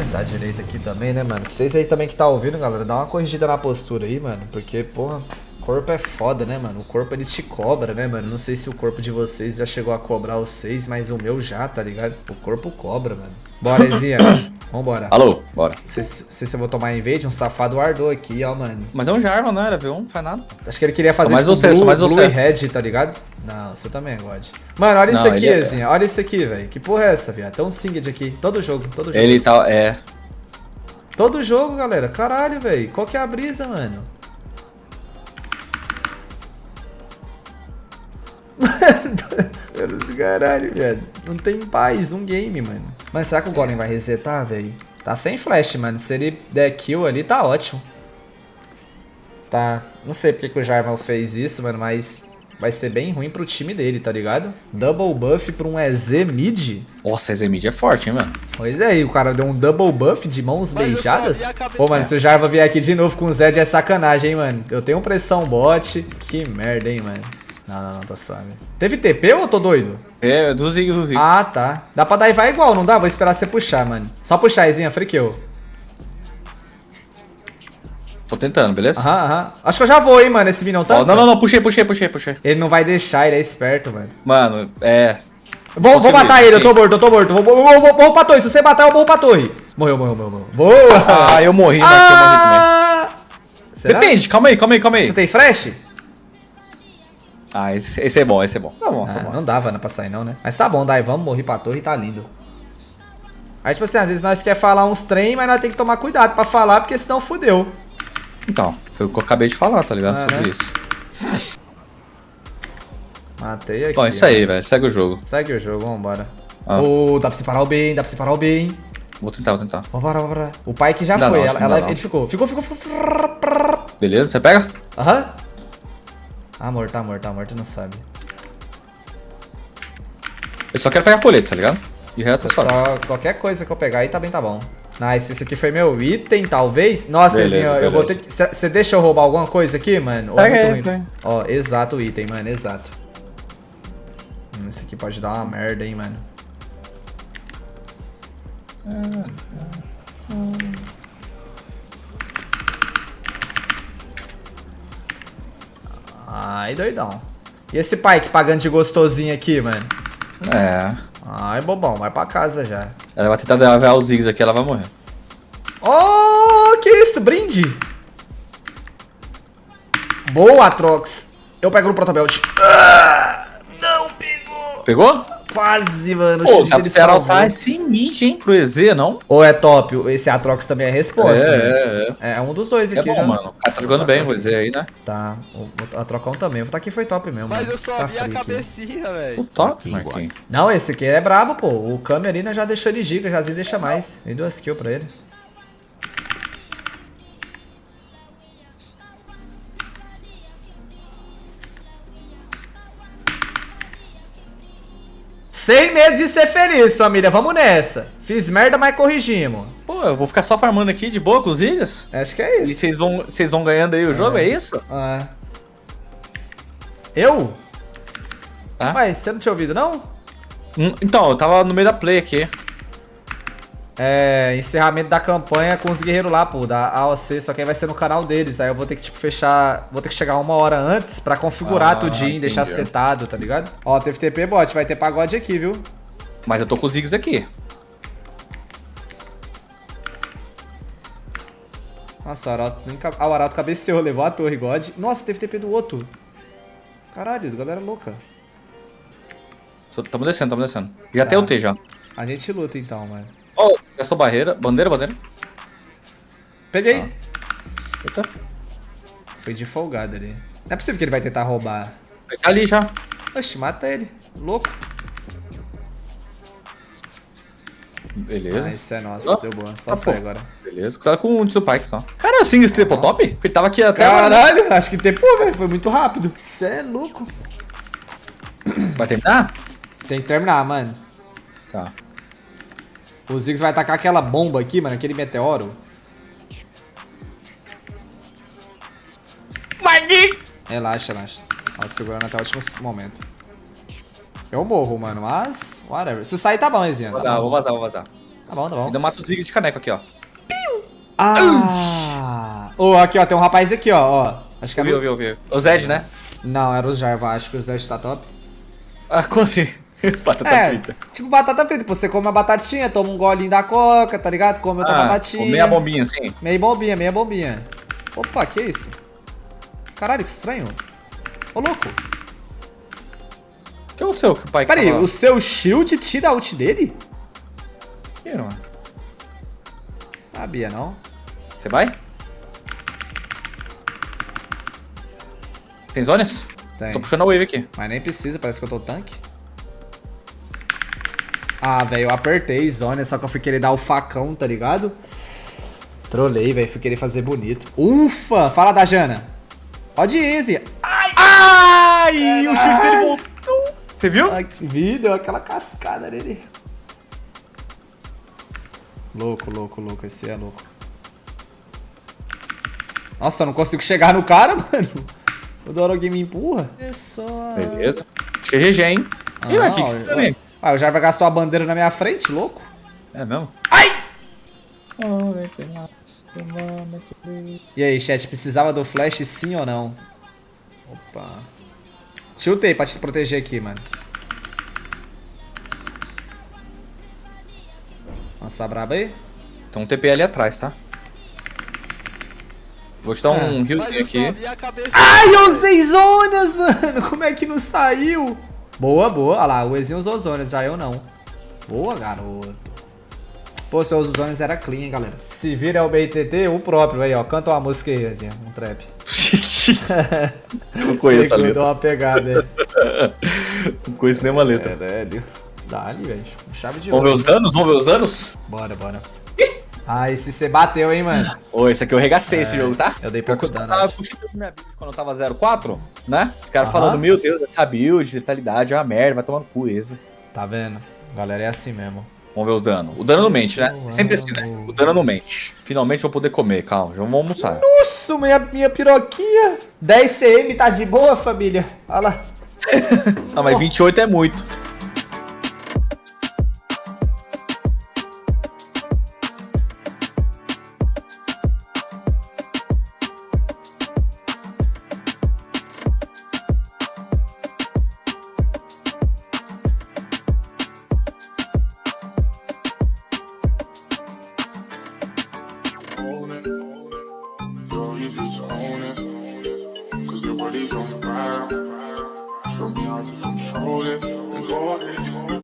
tentar direito aqui também, né, mano? Vocês aí também que tá ouvindo, galera, dá uma corrigida na postura aí, mano. Porque, porra, corpo é foda, né, mano? O corpo ele te cobra, né, mano? Não sei se o corpo de vocês já chegou a cobrar vocês, mas o meu já, tá ligado? O corpo cobra, mano. Bora, Ezinha. Vambora. Alô, bora. Sei se se eu vou tomar invade, um safado ardou aqui, ó, mano. Mas é um Jarvan, não era V1, não faz nada. Acho que ele queria fazer Só mais isso você, Blue, mais Blue você. e Red, tá ligado? Não, você também God. Mano, olha isso Não, aqui, ele é- Ezinha. Olha isso aqui, velho. Que porra é essa, viado? Tem um Singed aqui. Todo jogo, todo jogo. Ele tá, é... Todo jogo, galera. Caralho, velho. Qual que é a brisa, mano? Mano, caralho, velho. Não tem paz, um game, mano. Mas será que o Golem vai resetar, velho? Tá sem flash, mano. Se ele der kill ali, tá ótimo. Tá. Não sei porque que o Jarvan fez isso, mano, mas vai ser bem ruim pro time dele, tá ligado? Double buff pra um EZ mid? Nossa, esse mid é forte, hein, mano. Pois é, e o cara deu um double buff de mãos Mas beijadas. Pô, mano, se o Jarva vier aqui de novo com o Zed é sacanagem, hein, mano. Eu tenho pressão bot. Que merda, hein, mano. Não, não, não, tá suave. Teve TP ou eu tô doido? É, dos Ziggs, dos Ziggs. Ah, tá. Dá pra dar e vai igual, não dá? Vou esperar você puxar, mano. Só puxar, Izinha, friqueu. Tô tentando, beleza? Aham, aham. Acho que eu já vou, hein, mano, esse Minão Ó, tá. não, não, não, puxei, puxei, puxei, puxei. Ele não vai deixar, ele é esperto, mano. Mano, é... Vou, vou matar ele, eu tô morto, eu tô morto. Vou, vou, vou, vou, vou pra torre. Se você matar, eu vou pra torre. Morreu, morreu, morreu, morreu. Boa! Ah, eu morri, mas que eu morri também. Ah! Será? Depende, calma aí, calma aí, calma aí. Você tem flash? Ah, esse, esse é bom, esse é bom. Tá bom, tá Ah, bom. não dava né, pra sair não, né? Mas tá bom, Dai, vamos morrer pra torre e tá lindo. Aí, tipo assim, às vezes nós quer falar uns trem, mas nós tem que tomar cuidado pra falar, porque senão fudeu. Então, foi o que eu acabei de falar, tá ligado? Ah, Sobre né? isso. Matei aqui. Bom, é isso aí, velho. Segue o jogo. Segue o jogo, vambora. Ah. Ô, dá pra separar o bem, dá pra separar o bem. Vou tentar, vou tentar. Vambora, vambora. O pai que já foi, não, ela, ela- ele ficou. Ficou, ficou, ficou. Beleza? Você pega? Aham. Ah, morto, tá morto, tá morto, não sabe. Eu só quero pegar colete, tá ligado? De reto é só. Só qualquer coisa que eu pegar aí tá bem, tá bom. Nice, esse aqui foi meu item, talvez. Nossa, Beleza, Ezinho, eu vou ter beleza. que. Você deixa eu roubar alguma coisa aqui, mano? É Pega você? Ó, exato o item, mano, exato. Hum, Esse aqui pode dar uma merda, hein, mano. Ai, doidão. E esse pai que pagando de gostosinho aqui, mano? É. Ai, bobão, vai pra casa já. Ela vai tentar levar os Ziggs aqui, ela vai morrer. Oh, que isso? Brinde! Boa, Atrox. Eu pego no Protobelt. Ah, não pegou. Pegou? Quase, mano. O Pô, dá pra dele você esse mid, hein? Pro EZ, não? Ou é top, esse Atrox também é resposta. né? é, é. É um dos dois É aqui bom, já. mano. O cara tá jogando bem o EZ aí, né? Tá, o, o Atrocão também. O tá aqui foi top mesmo. Mas mano. eu só Tá vi a cabecinha, velho. O top, Marquinhos. Não, esse aqui é brabo, pô. O Kami ali né, já deixou ele giga, já deixa mais. Dei duas kills pra ele. Sem medo de ser feliz, família. Vamos nessa. Fiz merda, mas corrigimos. Pô, eu vou ficar só farmando aqui de boa com os Ziggs? Acho que é E isso. vocês vão, vocês vão ganhando aí o jogo, é isso? Ah. Eu? Tá. Mas você não tinha ouvido, não? Hum, Então, eu tava no meio da play aqui. É, encerramento da campanha com os guerreiros lá, pô, da AOC, só que aí vai ser no canal deles. Aí eu vou ter que, tipo, fechar. Vou ter que chegar uma hora antes pra configurar Ah, tudinho, deixar entendi. setado, tá ligado? Ó, teve TP bot, vai ter pagode aqui, viu? Mas eu tô com os Ziggs aqui. Nossa, o Arauto, ah, o Arauto cabeceou, levou a torre, God. Nossa, teve TP do outro. Caralho, galera louca. Tamo descendo, tamo descendo. Já tem o T já. A gente luta então, mano. Oh, só barreira. Bandeira, bandeira. Peguei. Eita. Foi de folgado ali. Não é possível que ele vai tentar roubar. Tá ali já. Oxe, mata ele. Louco. Beleza. Ah, isso é nosso, deu boa. Só Ah, sai agora. Beleza. Tá com o Tio Pike só. Cara, assim, esse triple top? Porque tava aqui até agora. Caralho, acho que tempo, velho. Foi muito rápido. Cê é louco. Vai terminar? Tem que terminar, mano. Tá. O Ziggs vai atacar aquela bomba aqui, mano. Aquele meteoro. Relaxa, relaxa. Ó, segurando até o último momento. Eu morro, mano, mas... Whatever. Se sair, tá bom, Ezinha. Vou Tá vazar, bom. vou vazar, vou vazar. Tá bom, tá bom. Ainda mata o Zig de caneco aqui, ó. Ah! Ô, aqui, ó, tem um rapaz aqui, ó, ó. Acho que é... Ouvi, ouvi, ouvi. O Zed, né? Não, era o Jarva, acho que o Zed tá top. Ah, como assim? Batata é, frita. tipo batata frita, você come a batatinha, toma um golinho da coca, tá ligado? Come outra Ah, batatinha. meia bombinha, assim. Meia bombinha, meia bombinha. Opa, que isso? Caralho, que estranho. Ô, louco. O que é o seu que o pai Pera aí, tava- o seu shield tira a ult dele? Que, mano? Sabia, não? Você vai? Tem zonas? Tem. Tô puxando a wave aqui. Mas nem precisa, parece que eu tô tanque. Ah, velho, eu apertei zona, só que eu fui querer dar o facão, tá ligado? Trolei, velho, fui querer fazer bonito. Ufa! Fala da Jana. Pode ir, Easy. Ai! Ai, o shield dele voltou. Você viu? Ai, que vi, deu aquela cascada nele. Louco, louco, louco, esse é louco. Nossa, eu não consigo chegar no cara, mano. O Dorogue me empurra. É só... Beleza. Acho que é GG, hein? Ih, mas o que que você tá? Ah, o Jarva gastou a bandeira na minha frente, louco. É mesmo? Ai! E aí, chat, precisava do flash sim ou não? Opa. Chutei pra te proteger aqui, mano. Lançar braba aí? Tem um TP ali atrás, tá? Vou te dar um healzinho eu só aqui. Ai, eu usei zonas, mano. Como é que não saiu? Boa, boa. Olha lá, o Ezinho usou zonas, já eu não. Boa, garoto. Pô, seu uso zonas era clean, hein, galera. Se vira é o BTT, o próprio aí, ó. Canta uma música aí, Ezinho. Um trap. Não conheço a letra. Deu uma pegada aí. Não conheço nenhuma letra. velho. Dá-lhe, velho. Chave de Vamos ver os danos? Vamos ver os danos? Bora, bora. Ah, esse você bateu, hein, mano. Ô, esse aqui eu regacei esse jogo, tá? eu dei pouco Porque dano, Eu tava puxando minha build quando eu tava 04, né? Os caras falando, meu Deus, essa build, letalidade é uma merda, vai tomar no cu esse. Tá vendo? Galera, é assim mesmo. Vamos ver os danos. O dano não mente, né? É Sempre assim, né? O dano não mente. Finalmente vou poder comer, calma, já vamos almoçar. Nossa, minha, minha piroquinha. 10 CM, tá de boa, família? Olha lá. Ah, mas 28 é muito. trying to control it and go on.